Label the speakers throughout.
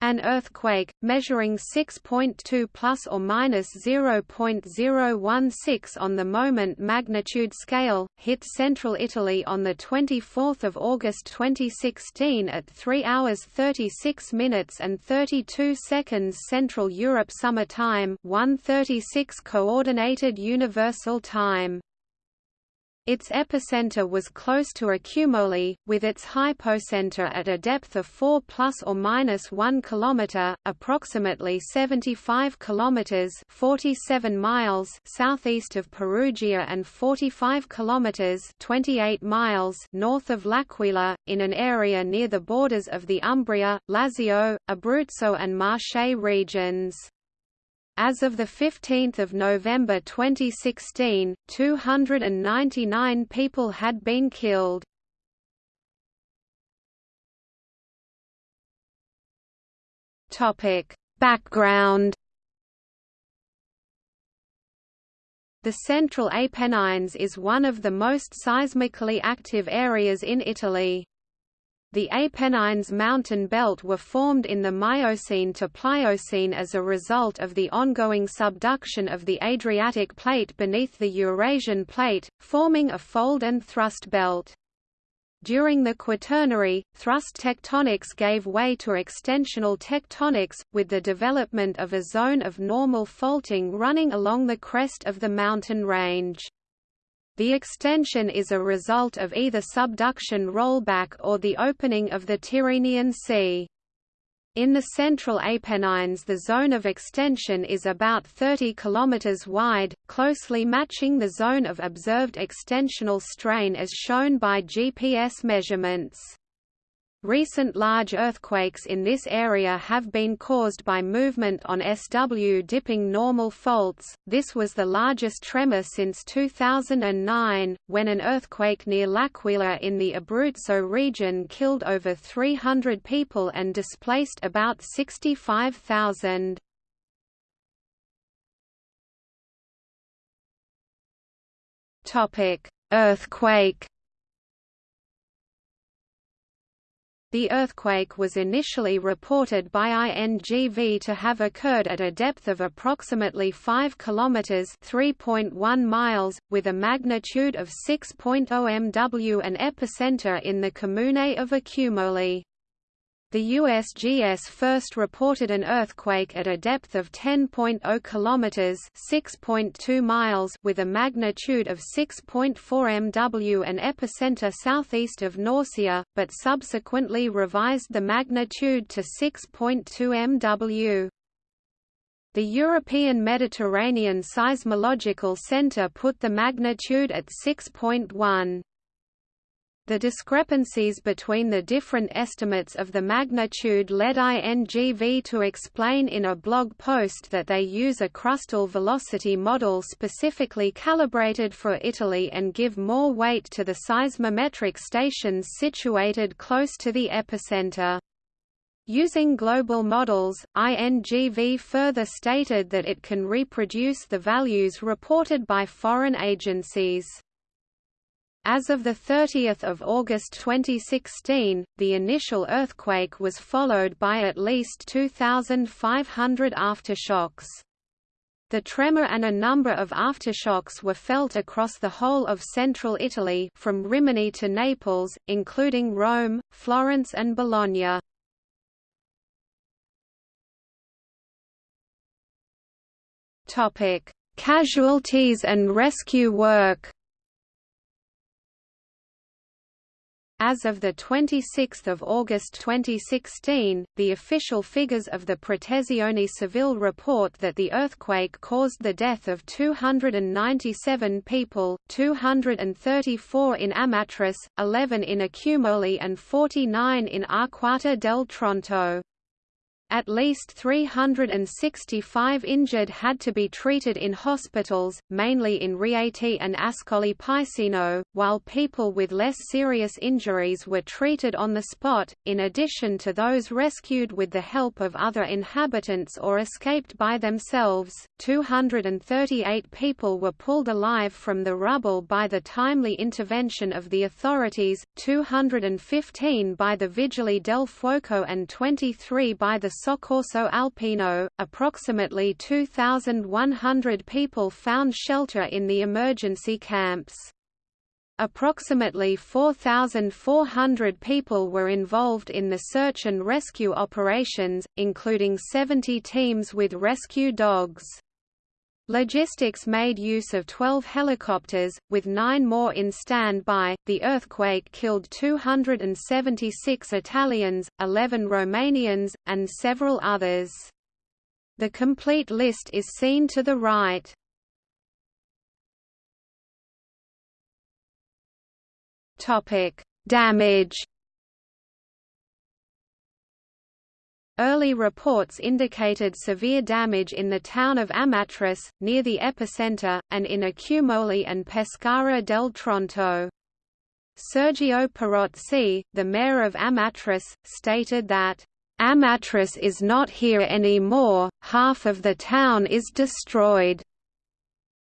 Speaker 1: An earthquake, measuring 6.2 plus or minus 0.016 on the moment magnitude scale, hit central Italy on 24 August 2016 at 3 hours 36 minutes and 32 seconds Central Europe Summer Time 136 Coordinated Universal Time. Its epicenter was close to Accumoli, with its hypocenter at a depth of 4 plus or minus 1 kilometer, approximately 75 kilometers (47 miles) southeast of Perugia and 45 kilometers (28 miles) north of L'Aquila, in an area near the borders of the Umbria, Lazio, Abruzzo and Marche regions. As of 15 November 2016, 299 people had been killed. Background The Central Apennines is one of the most seismically active areas in Italy. The Apennines mountain belt were formed in the Miocene to Pliocene as a result of the ongoing subduction of the Adriatic plate beneath the Eurasian plate, forming a fold and thrust belt. During the Quaternary, thrust tectonics gave way to extensional tectonics, with the development of a zone of normal faulting running along the crest of the mountain range. The extension is a result of either subduction rollback or the opening of the Tyrrhenian Sea. In the central Apennines the zone of extension is about 30 km wide, closely matching the zone of observed extensional strain as shown by GPS measurements. Recent large earthquakes in this area have been caused by movement on SW dipping normal faults. This was the largest tremor since 2009, when an earthquake near L'Aquila in the Abruzzo region killed over 300 people and displaced about 65,000. Topic: Earthquake The earthquake was initially reported by INGV to have occurred at a depth of approximately 5 km (3.1 miles), with a magnitude of 6.0 MW and epicenter in the comune of Accumoli. The USGS first reported an earthquake at a depth of 10.0 kilometers (6.2 miles) with a magnitude of 6.4 MW and epicenter southeast of Norcia, but subsequently revised the magnitude to 6.2 MW. The European Mediterranean Seismological Center put the magnitude at 6.1. The discrepancies between the different estimates of the magnitude led INGV to explain in a blog post that they use a crustal velocity model specifically calibrated for Italy and give more weight to the seismometric stations situated close to the epicenter. Using global models, INGV further stated that it can reproduce the values reported by foreign agencies. As of 30 August 2016, the initial earthquake was followed by at least 2,500 aftershocks. The tremor and a number of aftershocks were felt across the whole of central Italy from Rimini to Naples, including Rome, Florence and Bologna. Casualties and rescue work As of 26 August 2016, the official figures of the Protezione Civile report that the earthquake caused the death of 297 people, 234 in Amatrice, 11 in Accumoli and 49 in Arquata del Tronto. At least 365 injured had to be treated in hospitals, mainly in Rieti and Ascoli Piceno, while people with less serious injuries were treated on the spot, in addition to those rescued with the help of other inhabitants or escaped by themselves. 238 people were pulled alive from the rubble by the timely intervention of the authorities, 215 by the Vigili del Fuoco and 23 by the Soccorso Alpino. Approximately 2,100 people found shelter in the emergency camps. Approximately 4,400 people were involved in the search and rescue operations, including 70 teams with rescue dogs. Logistics made use of 12 helicopters, with nine more in standby. The earthquake killed 276 Italians, 11 Romanians, and several others. The complete list is seen to the right. Topic: Damage Early reports indicated severe damage in the town of Amatrice, near the epicenter, and in Accumoli and Pescara del Tronto. Sergio Pirozzi, the mayor of Amatrice, stated that, "...Amatrice is not here anymore, half of the town is destroyed."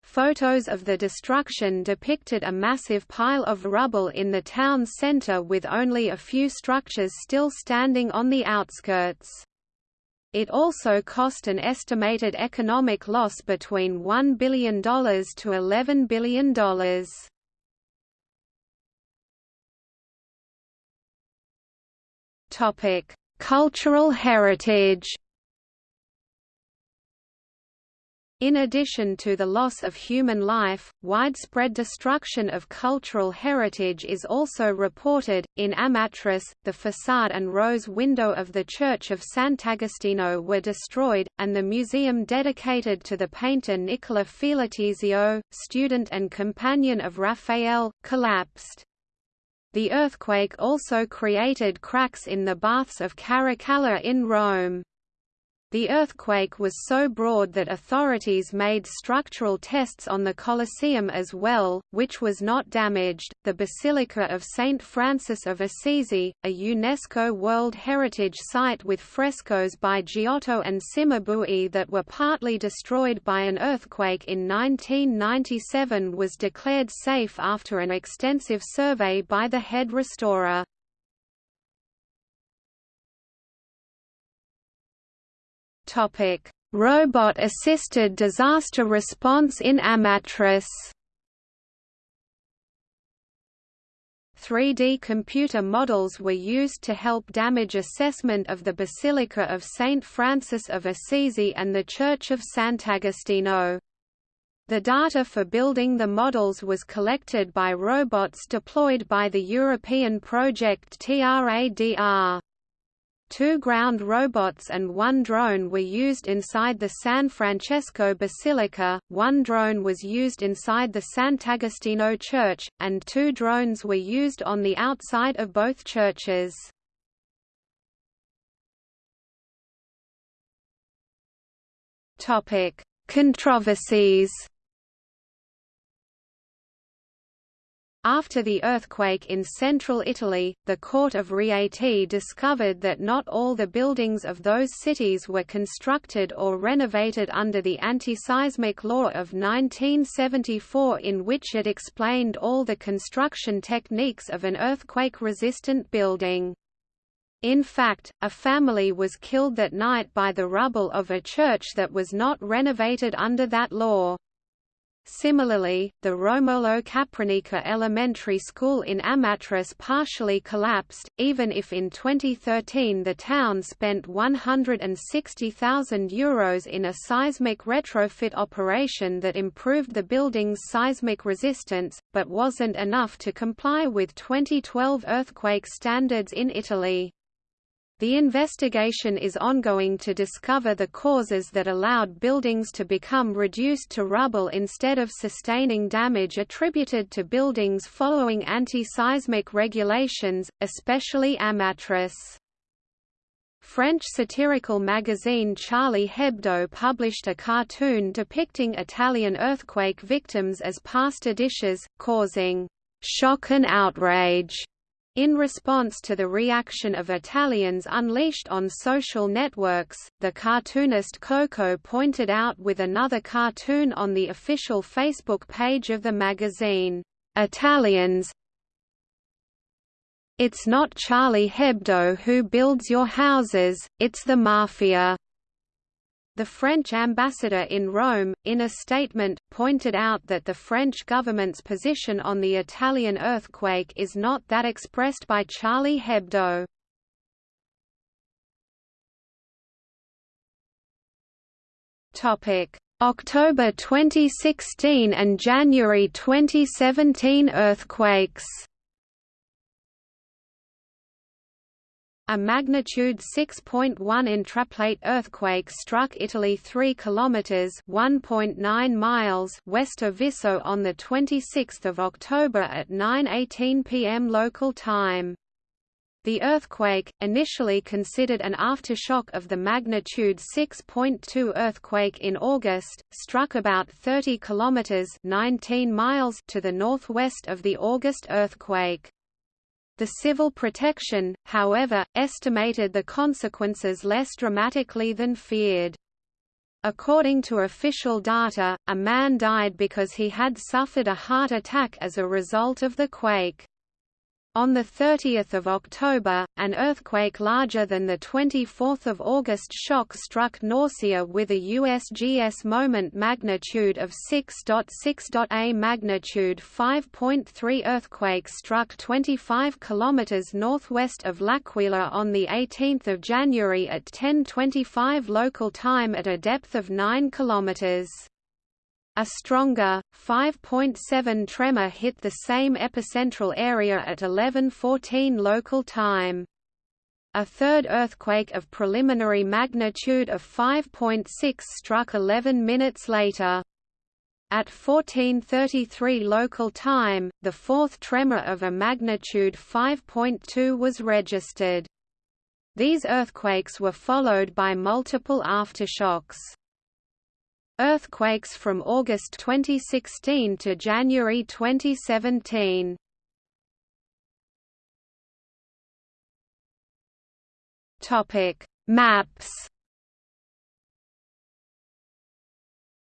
Speaker 1: Photos of the destruction depicted a massive pile of rubble in the town center with only a few structures still standing on the outskirts. It also cost an estimated economic loss between $1 billion to $11 billion. Cultural heritage In addition to the loss of human life, widespread destruction of cultural heritage is also reported. In Amatrice, the facade and rose window of the Church of Sant'Agostino were destroyed, and the museum dedicated to the painter Nicola Filotesio, student and companion of Raphael, collapsed. The earthquake also created cracks in the baths of Caracalla in Rome. The earthquake was so broad that authorities made structural tests on the Colosseum as well, which was not damaged. The Basilica of St. Francis of Assisi, a UNESCO World Heritage Site with frescoes by Giotto and Cimabue that were partly destroyed by an earthquake in 1997, was declared safe after an extensive survey by the head restorer. Robot-assisted disaster response in Amatrice 3D computer models were used to help damage assessment of the Basilica of St. Francis of Assisi and the Church of Sant'Agostino. The data for building the models was collected by robots deployed by the European project TRADR. Two ground robots and one drone were used inside the San Francesco Basilica, one drone was used inside the Sant'Agostino Church, and two drones were used on the outside of both churches. Controversies After the earthquake in central Italy, the Court of Rieti discovered that not all the buildings of those cities were constructed or renovated under the anti-seismic law of 1974 in which it explained all the construction techniques of an earthquake-resistant building. In fact, a family was killed that night by the rubble of a church that was not renovated under that law. Similarly, the Romolo Capranica Elementary School in Amatrice partially collapsed, even if in 2013 the town spent €160,000 Euros in a seismic retrofit operation that improved the building's seismic resistance, but wasn't enough to comply with 2012 earthquake standards in Italy. The investigation is ongoing to discover the causes that allowed buildings to become reduced to rubble instead of sustaining damage attributed to buildings following anti-seismic regulations, especially Amatrice. French satirical magazine Charlie Hebdo published a cartoon depicting Italian earthquake victims as pasta dishes, causing shock and outrage in response to the reaction of Italians unleashed on social networks, the cartoonist Coco pointed out with another cartoon on the official Facebook page of the magazine, "'Italians It's not Charlie Hebdo who builds your houses, it's the mafia." The French ambassador in Rome, in a statement, pointed out that the French government's position on the Italian earthquake is not that expressed by Charlie Hebdo. October 2016 and January 2017 earthquakes A magnitude 6.1 intraplate earthquake struck Italy 3 kilometers (1.9 miles) west of Visso on the 26th of October at 9:18 p.m. local time. The earthquake, initially considered an aftershock of the magnitude 6.2 earthquake in August, struck about 30 kilometers (19 miles) to the northwest of the August earthquake. The civil protection, however, estimated the consequences less dramatically than feared. According to official data, a man died because he had suffered a heart attack as a result of the quake. On 30 October, an earthquake larger than the 24 August shock struck Norcia with a USGS moment magnitude of 6.6. A magnitude 5.3 earthquake struck 25 km northwest of L'Aquila on 18 January at 10.25 local time at a depth of 9 km. A stronger, 5.7 tremor hit the same epicentral area at 11:14 local time. A third earthquake of preliminary magnitude of 5.6 struck 11 minutes later. At 14:33 local time, the fourth tremor of a magnitude 5.2 was registered. These earthquakes were followed by multiple aftershocks. Earthquakes from August 2016 to January 2017. Topic: Maps.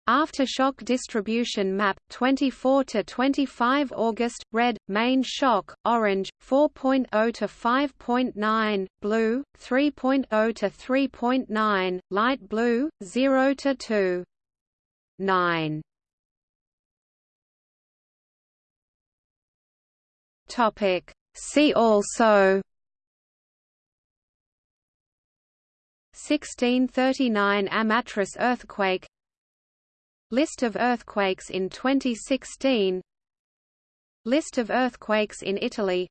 Speaker 1: Aftershock distribution map 24 to 25 August red main shock orange 4.0 to 5.9 blue 3.0 to 3.9 light blue 0 to 2 9 Topic. See also. 1639 Amatrice earthquake. List of earthquakes in 2016 List of earthquakes in Italy.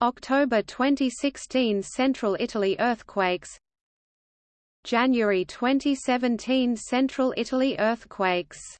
Speaker 1: October 2016 Central Italy earthquakes January 2017 Central Italy earthquakes